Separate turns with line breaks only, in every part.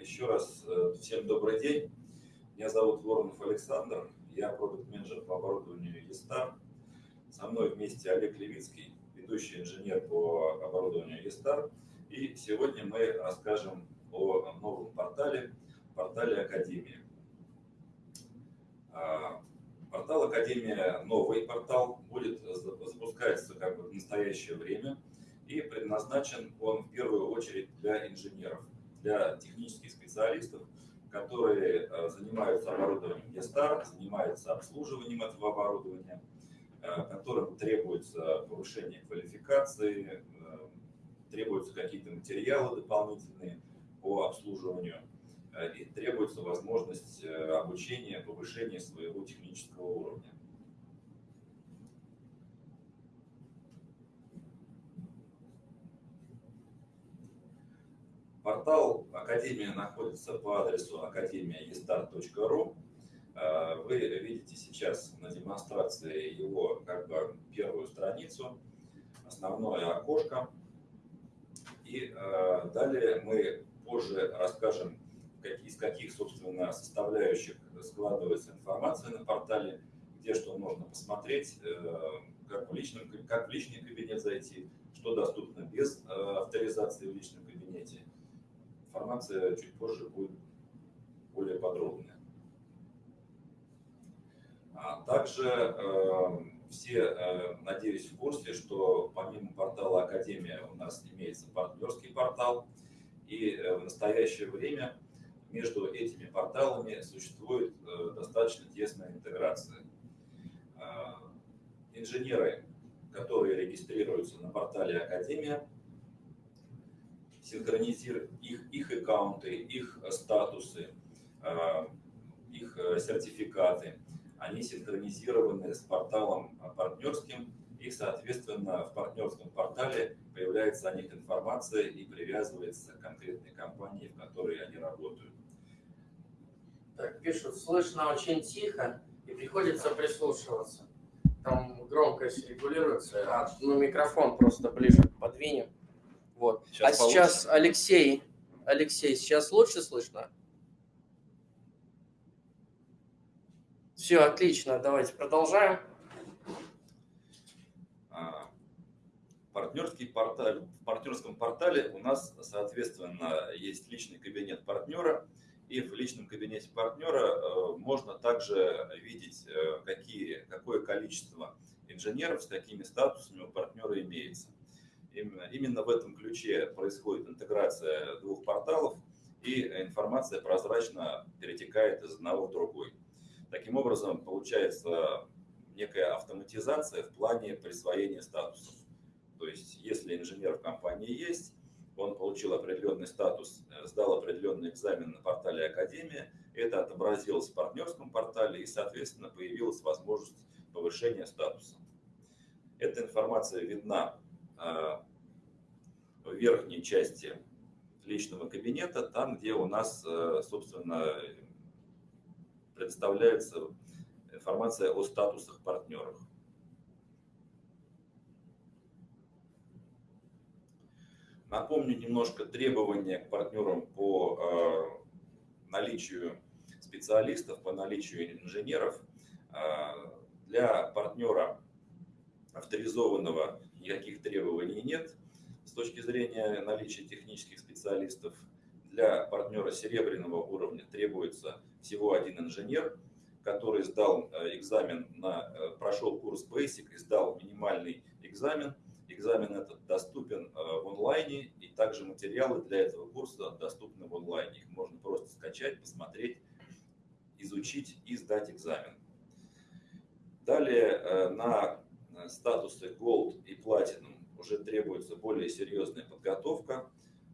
еще раз э, всем добрый день. Меня зовут Воронов Александр, я продукт-менеджер по оборудованию ЕСТАР. Со мной вместе Олег Левицкий, ведущий инженер по оборудованию ЕСТАР. И сегодня мы расскажем о новом портале, портале Академии. А, портал Академия, новый портал, будет запускаться как бы в настоящее время – и предназначен он в первую очередь для инженеров, для технических специалистов, которые э, занимаются оборудованием Гестар, занимаются обслуживанием этого оборудования, э, которым требуется повышение квалификации, э, требуются какие-то материалы дополнительные по обслуживанию и требуется возможность обучения, повышения своего технического уровня. Портал Академия находится по адресу академия.estar.ru. Э, вы видите сейчас на демонстрации его как бы первую страницу, основное окошко. И э, далее мы позже расскажем, из каких, собственно, составляющих складывается информация на портале, где что можно посмотреть, э, как в, личном, как в личный кабинет зайти, что доступно без авторизации в личном кабинете информация чуть позже будет более подробная. А также э, все, э, надеюсь, в курсе, что помимо портала Академия у нас имеется партнерский портал, и э, в настоящее время между этими порталами существует э, достаточно тесная интеграция. Инженеры, которые регистрируются на портале Академия, синхронизировать их, их аккаунты, их э, статусы, э, их э, сертификаты. Они синхронизированы с порталом партнерским, и, соответственно, в партнерском портале появляется о них информация и привязывается к конкретной компании, в которой они работают.
Так, пишут, слышно очень тихо и приходится прислушиваться. Там громкость регулируется, а ну, микрофон просто ближе подвинем. Вот. Сейчас а получится. сейчас Алексей, Алексей, сейчас лучше слышно? Все, отлично, давайте продолжаем.
А, партнерский портал, в партнерском портале у нас, соответственно, есть личный кабинет партнера, и в личном кабинете партнера э, можно также видеть, э, какие, какое количество инженеров с какими статусами у партнера имеется. Именно, именно в этом ключе происходит интеграция двух порталов, и информация прозрачно перетекает из одного в другой. Таким образом, получается некая автоматизация в плане присвоения статусов. То есть, если инженер в компании есть, он получил определенный статус, сдал определенный экзамен на портале Академия, это отобразилось в партнерском портале, и, соответственно, появилась возможность повышения статуса. Эта информация видна в верхней части личного кабинета, там, где у нас, э, собственно, предоставляется информация о статусах партнеров. Напомню немножко требования к партнерам по э, наличию специалистов, по наличию инженеров. Э, для партнера авторизованного никаких требований нет. С точки зрения наличия технических специалистов, для партнера серебряного уровня требуется всего один инженер, который сдал э, экзамен на, э, прошел курс Basic и сдал минимальный экзамен. Экзамен этот доступен э, в онлайне, и также материалы для этого курса доступны в онлайне. Их можно просто скачать, посмотреть, изучить и сдать экзамен. Далее на статусы Gold и Platinum уже требуется более серьезная подготовка.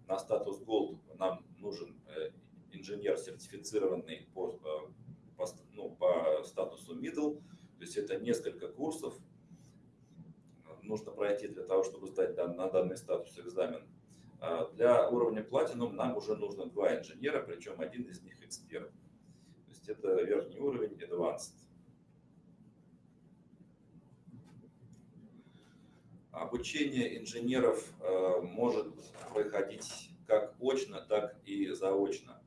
На статус Gold нам нужен э, инженер, сертифицированный по, э, по, ну, по статусу Middle. То есть это несколько курсов нужно пройти для того, чтобы сдать на данный статус экзамен. А для уровня Platinum нам уже нужно два инженера, причем один из них эксперт. То есть это верхний уровень Advanced. Обучение инженеров э, может проходить как очно, так и заочно.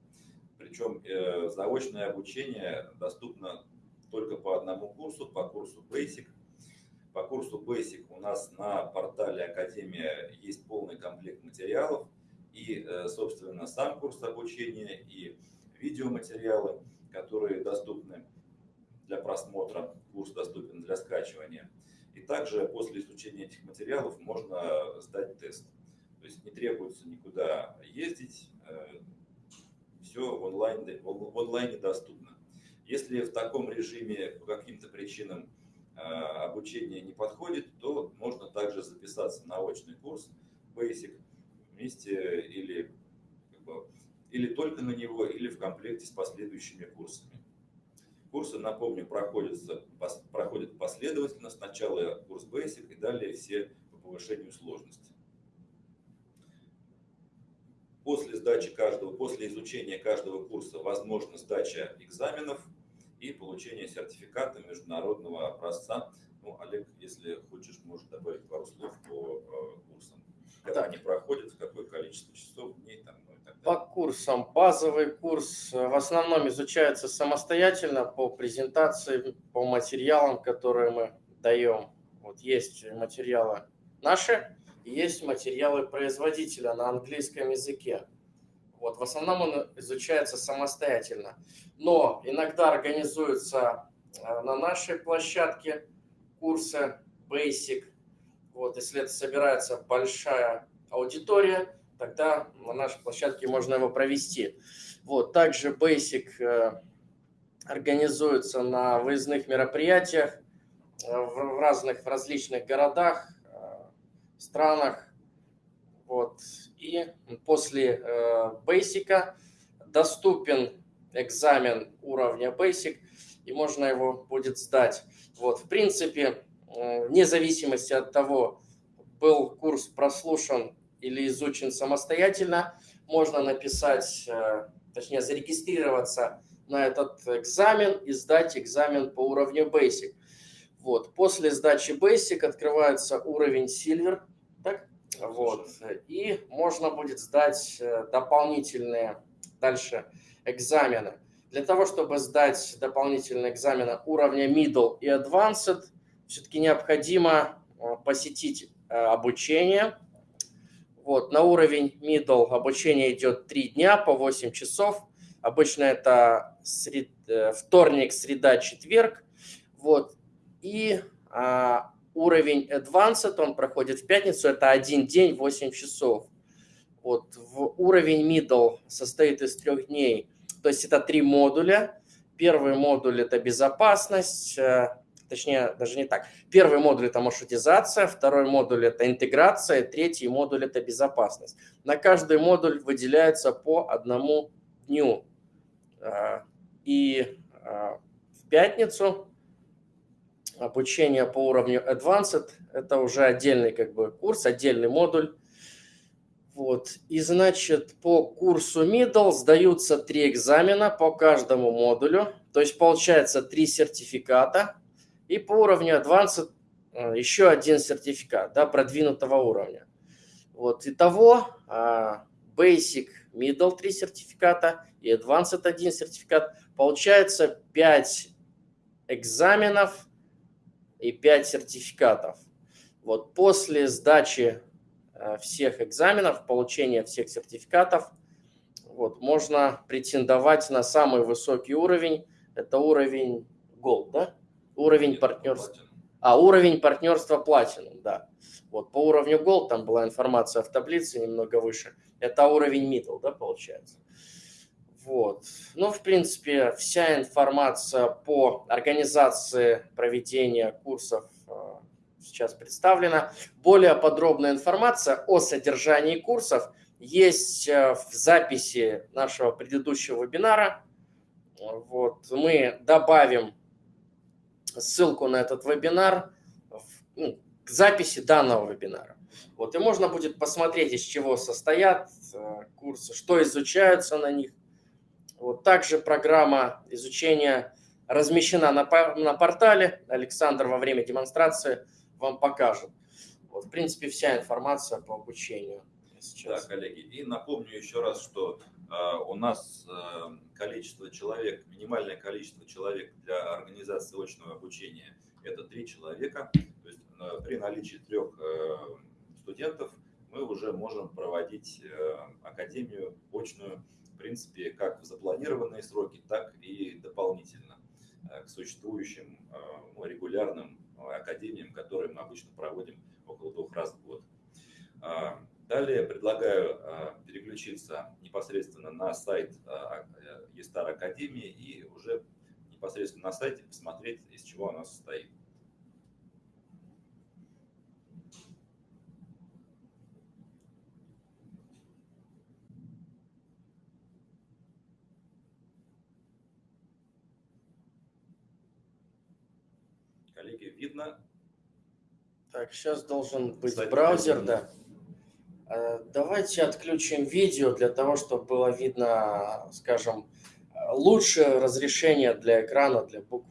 Причем э, заочное обучение доступно только по одному курсу, по курсу Basic. По курсу Basic у нас на портале Академия есть полный комплект материалов и, э, собственно, сам курс обучения и видеоматериалы, которые доступны для просмотра, курс доступен для скачивания. И также после изучения этих материалов можно сдать тест. То есть не требуется никуда ездить, э, все в онлайне, в онлайне доступно. Если в таком режиме по каким-то причинам э, обучение не подходит, то можно также записаться на очный курс Basic вместе или, как бы, или только на него, или в комплекте с последующими курсами. Курсы, напомню, проходят, проходят последовательно. Сначала курс Basic и далее все по повышению сложности. После сдачи каждого, после изучения каждого курса возможна сдача экзаменов и получение сертификата международного образца. Ну, Олег, если хочешь, можешь добавить пару слов по э, курсам. Когда так. они проходят, какое количество часов, дней там,
по курсам. Базовый курс э, в основном изучается самостоятельно по презентации, по материалам, которые мы даем. Вот есть материалы наши, есть материалы производителя на английском языке. Вот, в основном он изучается самостоятельно. Но иногда организуются э, на нашей площадке курсы Basic. Вот, если это собирается большая аудитория, тогда на нашей площадке можно его провести. Вот, также Basic э, организуется на выездных мероприятиях э, в разных, в различных городах, э, странах. Вот. И после Basic доступен экзамен уровня Basic, и можно его будет сдать. Вот. В принципе, вне зависимости от того, был курс прослушан или изучен самостоятельно, можно написать, э, точнее зарегистрироваться на этот экзамен и сдать экзамен по уровню Basic. Вот. После сдачи Basic открывается уровень Silver, так? Вот. И можно будет сдать э, дополнительные дальше экзамены. Для того, чтобы сдать дополнительные экзамены уровня Middle и Advanced, все-таки необходимо э, посетить обучение вот, на уровень middle обучение идет 3 дня по 8 часов. Обычно это сред... Э, вторник, среда, четверг. Вот. И а, уровень advanced, он проходит в пятницу, это один день, 8 часов. Вот. В уровень middle состоит из трех дней. То есть это три модуля. Первый модуль – это безопасность, э, точнее, даже не так. Первый модуль – это маршрутизация, второй модуль – это интеграция, третий модуль – это безопасность. На каждый модуль выделяется по одному дню. А, и а, в пятницу обучение по уровню Advanced – это уже отдельный как бы курс, отдельный модуль. Вот. И значит, по курсу Middle сдаются три экзамена по каждому модулю. То есть получается три сертификата – и по уровню Advanced э, еще один сертификат да, продвинутого уровня. Вот, итого а, Basic, Middle 3 сертификата и Advanced 1 сертификат. Получается 5 экзаменов и 5 сертификатов. Вот после сдачи э, всех экзаменов, получения всех сертификатов, вот, можно претендовать на самый высокий уровень. Это уровень Gold, да? Уровень партнерства. А, уровень партнерства Platinum, да. Вот по уровню Gold там была информация в таблице немного выше. Это уровень Middle, да, получается. Вот. Ну, в принципе, вся информация по организации проведения курсов э, сейчас представлена. Более подробная информация о содержании курсов есть э, в записи нашего предыдущего вебинара. Вот. Мы добавим ссылку на этот вебинар ну, к записи данного вебинара. Вот, и можно будет посмотреть, из чего состоят э, курсы, что изучаются на них. Вот, также программа изучения размещена на, на портале. Александр во время демонстрации вам покажет. Вот, в принципе, вся информация по обучению. сейчас.
Да, коллеги. И напомню еще раз, что у нас э, количество человек, минимальное количество человек для организации очного обучения – это три человека. То есть э, при наличии трех э, студентов мы уже можем проводить академию очную, в принципе, как в запланированные сроки, так и дополнительно к существующим регулярным академиям, которые мы обычно проводим около двух раз в год. А, далее предлагаю а, переключиться непосредственно на сайт ЕСТАР а, Академии и уже непосредственно на сайте посмотреть, из чего она состоит. Коллеги, видно?
Так, сейчас должен быть Сайт браузер, да. Э, давайте отключим видео для того, чтобы было видно, скажем, лучшее разрешение для экрана, для букв.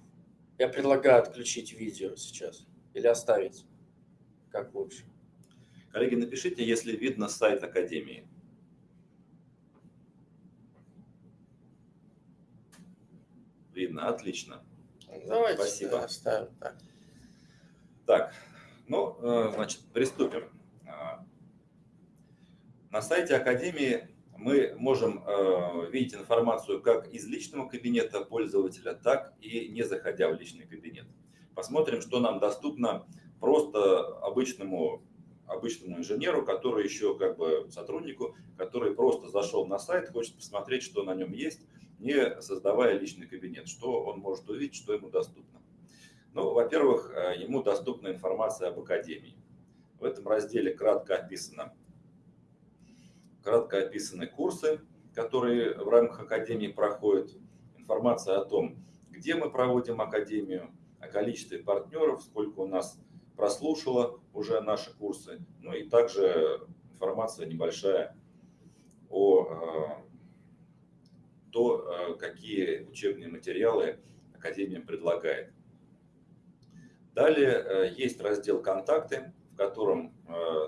Я предлагаю отключить видео сейчас или оставить, как лучше.
Коллеги, напишите, если видно сайт Академии. Видно, отлично.
Давайте Спасибо. оставим так.
Так, ну, э, значит, приступим. На сайте Академии мы можем э, видеть информацию как из личного кабинета пользователя, так и не заходя в личный кабинет. Посмотрим, что нам доступно просто обычному, обычному инженеру, который еще как бы сотруднику, который просто зашел на сайт, хочет посмотреть, что на нем есть, не создавая личный кабинет, что он может увидеть, что ему доступно. Ну, во-первых, э, ему доступна информация об Академии. В этом разделе кратко описано кратко описаны курсы, которые в рамках Академии проходят, информация о том, где мы проводим Академию, о количестве партнеров, сколько у нас прослушало уже наши курсы, ну и также информация небольшая о э, то, э, какие учебные материалы Академия предлагает. Далее э, есть раздел «Контакты», в котором,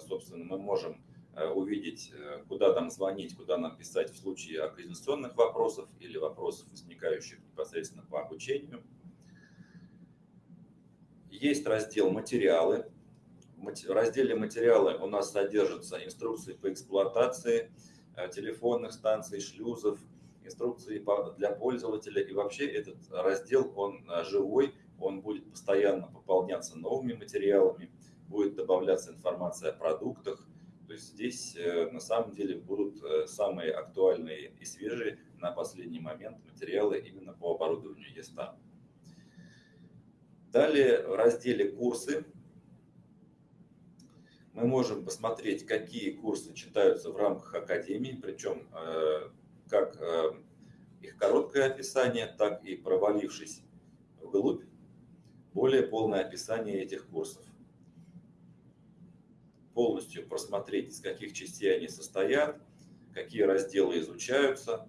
собственно, мы можем увидеть, э, куда нам звонить, куда нам писать в случае организационных вопросов или вопросов, возникающих непосредственно по обучению. Есть раздел «Материалы». В разделе «Материалы» у нас содержатся инструкции по эксплуатации э, телефонных станций, шлюзов, инструкции для пользователя. И вообще этот раздел, он живой, он будет постоянно пополняться новыми материалами, будет добавляться информация о продуктах, то есть здесь э, на самом деле будут э, самые актуальные и свежие на последний момент материалы именно по оборудованию ЕСТА. Далее в разделе «Курсы» мы можем посмотреть, какие курсы читаются в рамках Академии, причем э, как их короткое описание, так и провалившись вглубь, более полное описание этих курсов полностью просмотреть, из каких частей они состоят, какие разделы изучаются,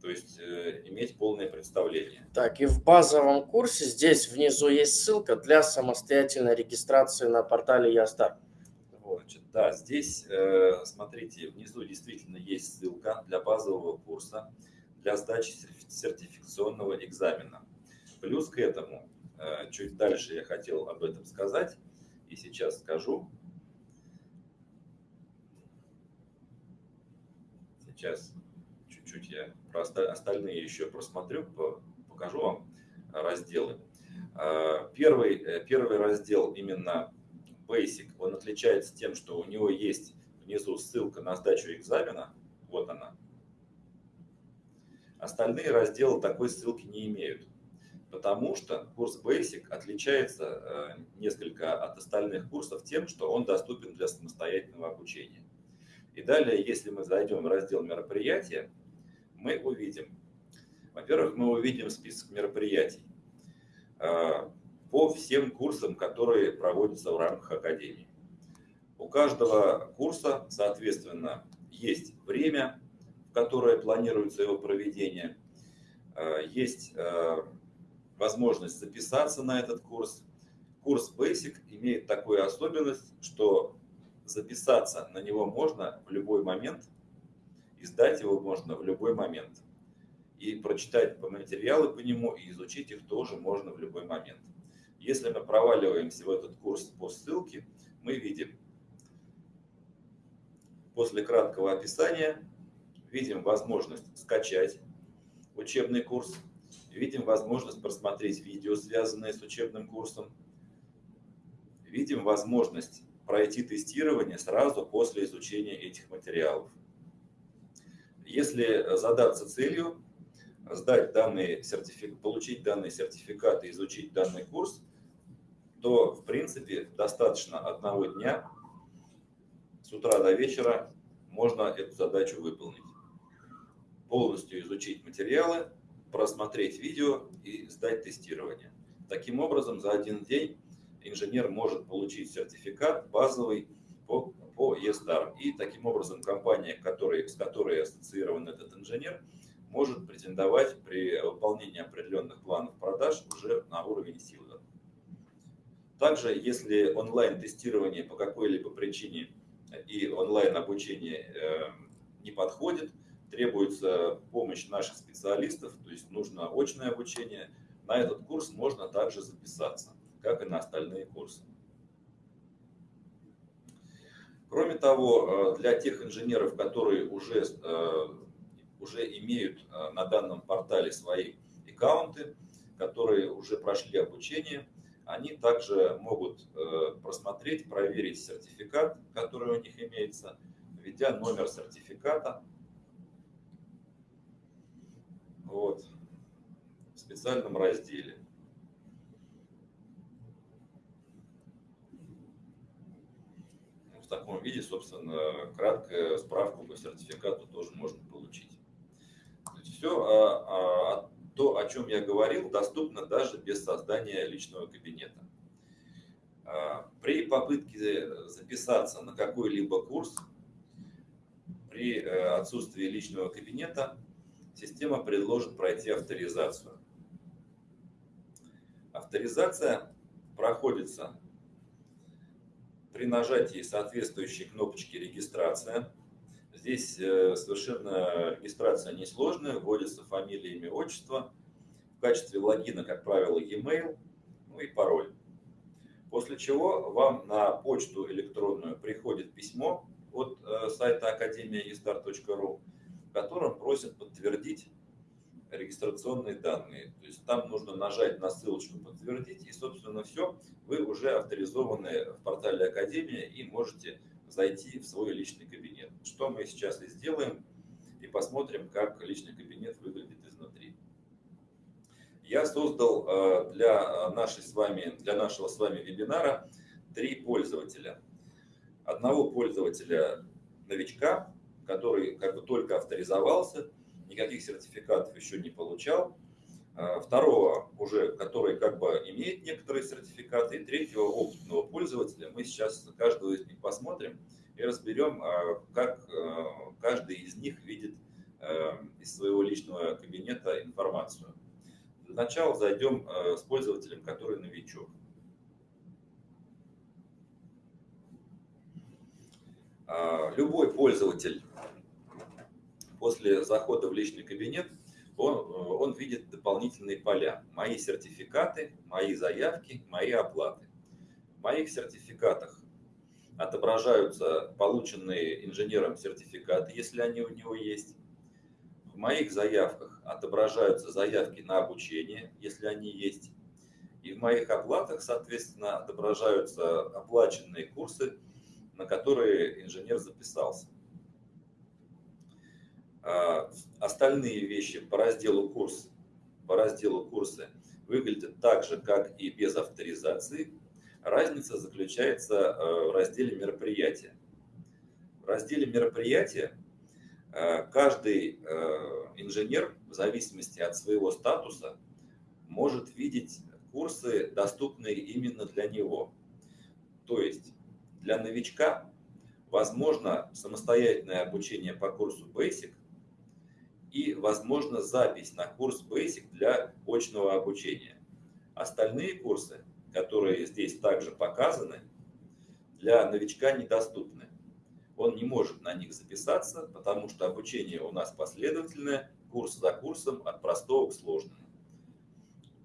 то есть э, иметь полное представление.
Так, и в базовом курсе здесь внизу есть ссылка для самостоятельной регистрации на портале Ястар.
Вот. Значит, да, здесь, э, смотрите, внизу действительно есть ссылка для базового курса, для сдачи сертификационного экзамена. Плюс к этому, э, чуть дальше я хотел об этом сказать, и сейчас скажу. Сейчас чуть-чуть я про остальные еще просмотрю, покажу вам разделы. А, первый, э, первый раздел именно Basic, он отличается тем, что у него есть внизу ссылка на сдачу экзамена, вот она. Остальные разделы такой ссылки не имеют, потому что курс Basic отличается э, несколько от остальных курсов тем, что он доступен для самостоятельного обучения. И далее, если мы зайдем в раздел мероприятия, мы увидим, во-первых, мы увидим список мероприятий а, по всем курсам, которые проводятся в рамках Академии. У каждого курса, соответственно, есть время, в которое планируется его проведение, а, есть а, возможность записаться на этот курс. Курс Basic имеет такую особенность, что записаться на него можно в любой момент, и сдать его можно в любой момент. И прочитать материалы по нему и изучить их тоже можно в любой момент. Если мы проваливаемся в этот курс по ссылке, мы видим после краткого описания, видим возможность скачать учебный курс, видим возможность просмотреть видео, связанное с учебным курсом, видим возможность пройти тестирование сразу после изучения этих материалов. Если задаться целью сдать данный сертифик... получить данный сертификат и изучить данный курс, то в принципе достаточно одного дня с утра до вечера можно эту задачу выполнить. Полностью изучить материалы, просмотреть видео и сдать тестирование. Таким образом, за один день инженер может получить сертификат базовый по, по ESTAR. И таким образом компания, который, с которой ассоциирован этот инженер, может претендовать при выполнении определенных планов продаж уже на уровень силы. Также, если онлайн-тестирование по какой-либо причине и онлайн-обучение э, не подходит, требуется помощь наших специалистов, то есть нужно очное обучение, на этот курс можно также записаться, как и на остальные курсы. Кроме того, э, для тех инженеров, которые уже, э, уже имеют на данном портале свои аккаунты, которые уже прошли обучение, они также могут э, просмотреть, проверить сертификат, который у них имеется, введя номер сертификата вот, в специальном разделе. В таком виде, собственно, краткую справку по сертификату тоже можно получить. Все а, а, то, о чем я говорил, доступно даже без создания личного кабинета. А, при попытке записаться на какой-либо курс, при э, отсутствии личного кабинета, система предложит пройти авторизацию. Авторизация проходится при нажатии соответствующей кнопочки «Регистрация», Здесь э, совершенно регистрация несложная, вводится фамилия, имя, отчество. В качестве логина, как правило, e-mail, ну и пароль. После чего вам на почту электронную приходит письмо от э, сайта академия.estar.ru, в котором просят подтвердить регистрационные данные. То есть там нужно нажать на ссылочку «Подтвердить», и, собственно, все, вы уже авторизованы в портале Академия и можете зайти в свой личный кабинет. Что мы сейчас и сделаем, и посмотрим, как личный кабинет выглядит изнутри. Я создал э, для, нашей с вами, для нашего с вами вебинара три пользователя. Одного пользователя новичка, который как бы только авторизовался, никаких сертификатов еще не получал. Э, второго уже, который как бы имеет некоторые сертификаты. И третьего опытного пользователя. Мы сейчас каждого из них посмотрим и разберем, а, как э, каждый из них видит из своего личного кабинета информацию. Для начала зайдем с пользователем, который новичок. А, любой пользователь после захода в личный кабинет, он, он видит дополнительные поля. Мои сертификаты, мои заявки, мои оплаты. В моих сертификатах отображаются полученные инженером сертификаты, если они у него есть. В моих заявках отображаются заявки на обучение, если они есть. И в моих оплатах, соответственно, отображаются оплаченные курсы, на которые инженер записался. А, остальные вещи по разделу курс, по разделу курсы выглядят так же, как и без авторизации. Разница заключается э, в разделе мероприятия. В разделе мероприятия э, каждый э, инженер в зависимости от своего статуса может видеть курсы, доступные именно для него. То есть для новичка возможно самостоятельное обучение по курсу Basic и возможно запись на курс Basic для очного обучения. Остальные курсы которые здесь также показаны, для новичка недоступны. он не может на них записаться, потому что обучение у нас последовательное, курс за курсом, от простого к сложному.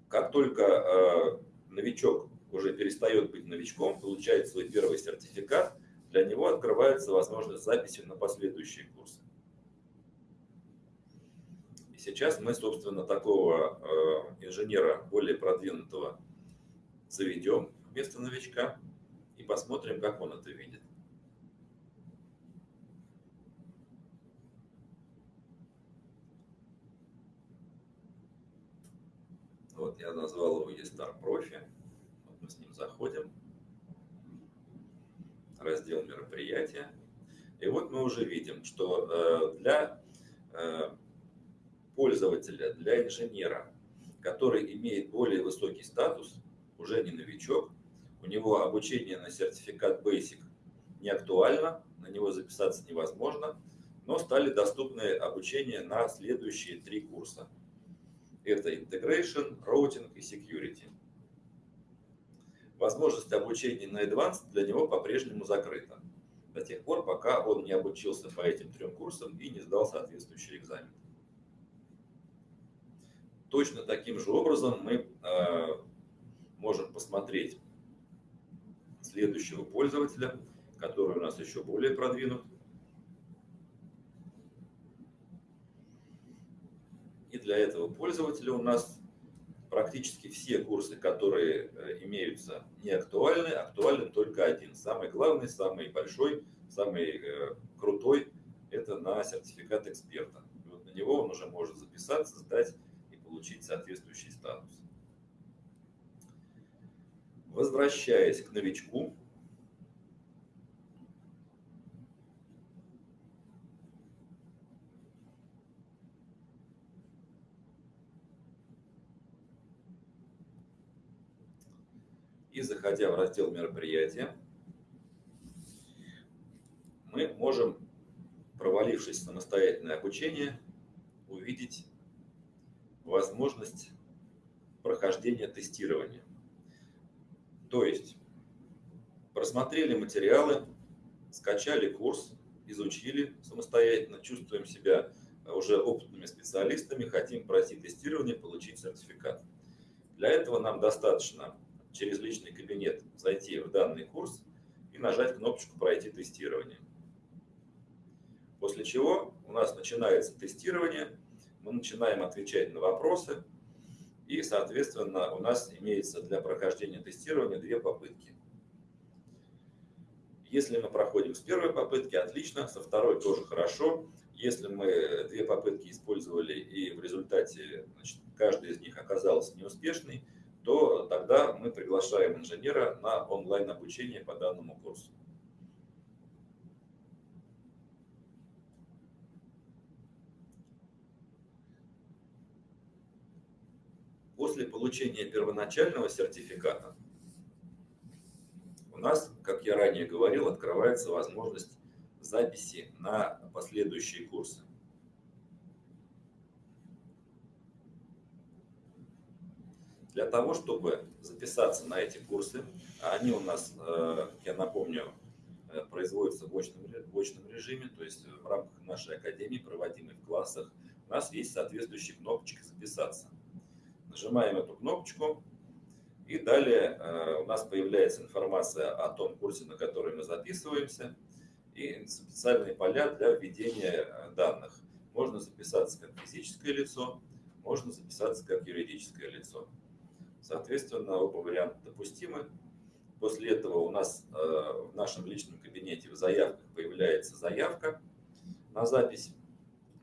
Как только э, новичок уже перестает быть новичком, получает свой первый сертификат, для него открывается возможность записи на последующие курсы. Сейчас мы, собственно, такого э, инженера более продвинутого заведем вместо новичка и посмотрим, как он это видит. Вот я назвал его eStar. Вот мы с ним заходим. Раздел мероприятия. И вот мы уже видим, что э, для э, пользователя, для инженера, который имеет более высокий статус, уже не новичок, у него обучение на сертификат Basic не актуально, на него записаться невозможно, но стали доступны обучение на следующие три курса – это Integration, Routing и Security. Возможность обучения на Advanced для него по-прежнему закрыта. До тех пор, пока он не обучился по этим трем курсам и не сдал соответствующий экзамен. Точно таким же образом мы э, можем посмотреть следующего пользователя, который у нас еще более продвинут. И для этого пользователя у нас практически все курсы, которые э, имеются, не актуальны. Актуален только один. Самый главный, самый большой, самый э, крутой – это на сертификат эксперта. И вот на него он уже может записаться, сдать получить соответствующий статус. Возвращаясь к новичку, И заходя в раздел мероприятия, мы можем, провалившись в самостоятельное обучение, увидеть возможность прохождения тестирования. То есть просмотрели материалы, скачали курс, изучили самостоятельно, чувствуем себя уже опытными специалистами, хотим пройти тестирование, получить сертификат. Для этого нам достаточно через личный кабинет зайти в данный курс и нажать кнопочку «Пройти тестирование». После чего у нас начинается тестирование, мы начинаем отвечать на вопросы, и, соответственно, у нас имеется для прохождения тестирования две попытки. Если мы проходим с первой попытки, отлично, со второй тоже хорошо. Если мы две попытки использовали и в результате значит, каждая из них оказалась неуспешной, то тогда мы приглашаем инженера на онлайн обучение по данному курсу. После получения первоначального сертификата у нас, как я ранее говорил, открывается возможность записи на последующие курсы. Для того, чтобы записаться на эти курсы, а они у нас, э, я напомню, э, производятся в очном, в очном режиме, то есть в рамках нашей академии, проводимой в классах, у нас есть соответствующая кнопочка «Записаться». Нажимаем эту кнопочку, и далее э, у нас появляется информация о том курсе, на который мы записываемся, и специальные поля для введения данных. Можно записаться как физическое лицо, можно записаться как юридическое лицо. Соответственно, оба варианта допустимы. После этого у нас э, в нашем личном кабинете в заявках появляется заявка на запись.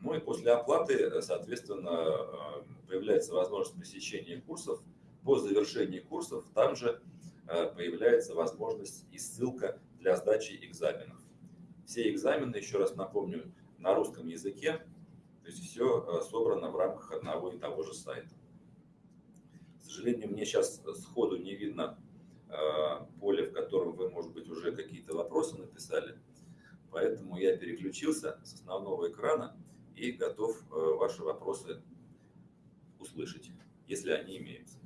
Ну и после оплаты, соответственно, э, появляется возможность посещения курсов. По завершении курсов там же э, появляется возможность и ссылка для сдачи экзаменов. Все экзамены, еще раз напомню, на русском языке, то есть все собрано в рамках одного и того же сайта сожалению, мне сейчас сходу не видно э, поле, в котором вы, может быть, уже какие-то вопросы написали. Поэтому я переключился с основного экрана и готов э, ваши вопросы услышать, если они имеются.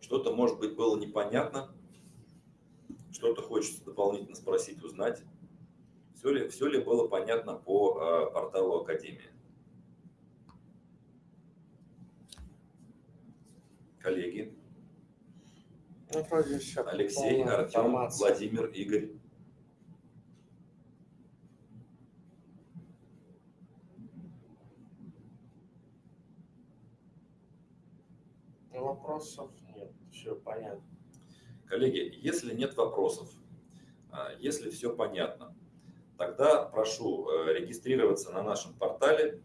Что-то, может быть, было непонятно. что-то хочется дополнительно спросить, узнать. Все ли, все ли было понятно по э, порталу Академии? Коллеги,
Ну.
Алексей, Артем. Владимир, Игорь.
Вопросов нет, все понятно.
Коллеги, если нет вопросов, а, если все понятно, тогда прошу э, регистрироваться на нашем портале.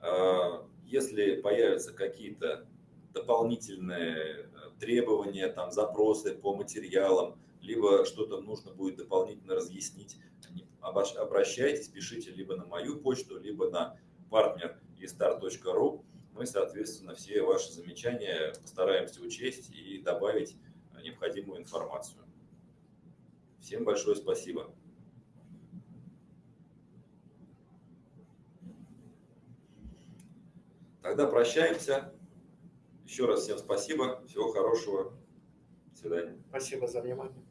А, Если появятся какие-то дополнительные э, требования, там, запросы по материалам, либо что-то нужно будет дополнительно разъяснить, обращайтесь, пишите либо на мою почту, либо на партнер Мы, соответственно, все ваши замечания постараемся учесть и добавить необходимую информацию. Всем большое спасибо. Тогда прощаемся. Еще раз всем спасибо. Всего хорошего. До свидания.
Спасибо за внимание.